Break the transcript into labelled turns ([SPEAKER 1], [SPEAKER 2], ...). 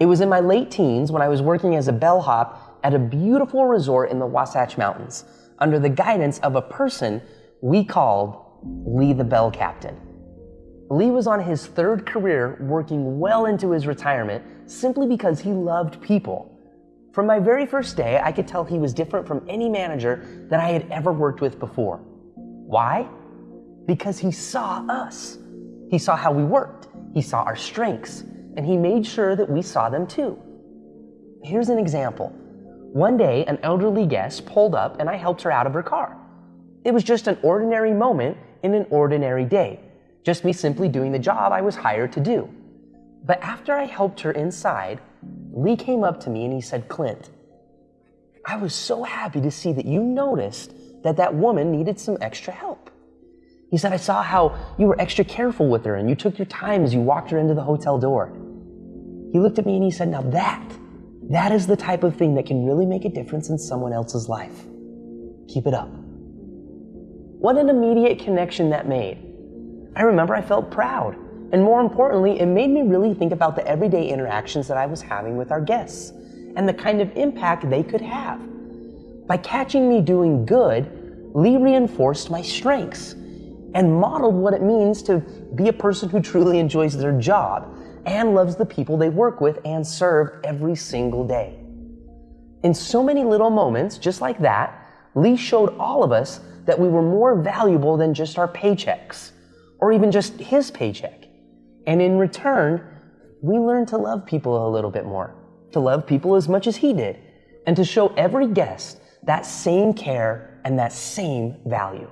[SPEAKER 1] It was in my late teens when I was working as a bellhop at a beautiful resort in the Wasatch Mountains under the guidance of a person we called Lee the Bell Captain. Lee was on his third career working well into his retirement simply because he loved people. From my very first day, I could tell he was different from any manager that I had ever worked with before. Why? Because he saw us. He saw how we worked, he saw our strengths, and he made sure that we saw them too. Here's an example. One day, an elderly guest pulled up and I helped her out of her car. It was just an ordinary moment in an ordinary day, just me simply doing the job I was hired to do. But after I helped her inside, Lee came up to me and he said, Clint, I was so happy to see that you noticed that that woman needed some extra help. He said, I saw how you were extra careful with her and you took your time as you walked her into the hotel door. He looked at me and he said, Now that, that is the type of thing that can really make a difference in someone else's life. Keep it up. What an immediate connection that made. I remember I felt proud. And more importantly, it made me really think about the everyday interactions that I was having with our guests and the kind of impact they could have. By catching me doing good, Lee reinforced my strengths and modeled what it means to be a person who truly enjoys their job and loves the people they work with and serve every single day. In so many little moments, just like that, Lee showed all of us that we were more valuable than just our paychecks or even just his paycheck. And in return, we learned to love people a little bit more, to love people as much as he did, and to show every guest that same care and that same value.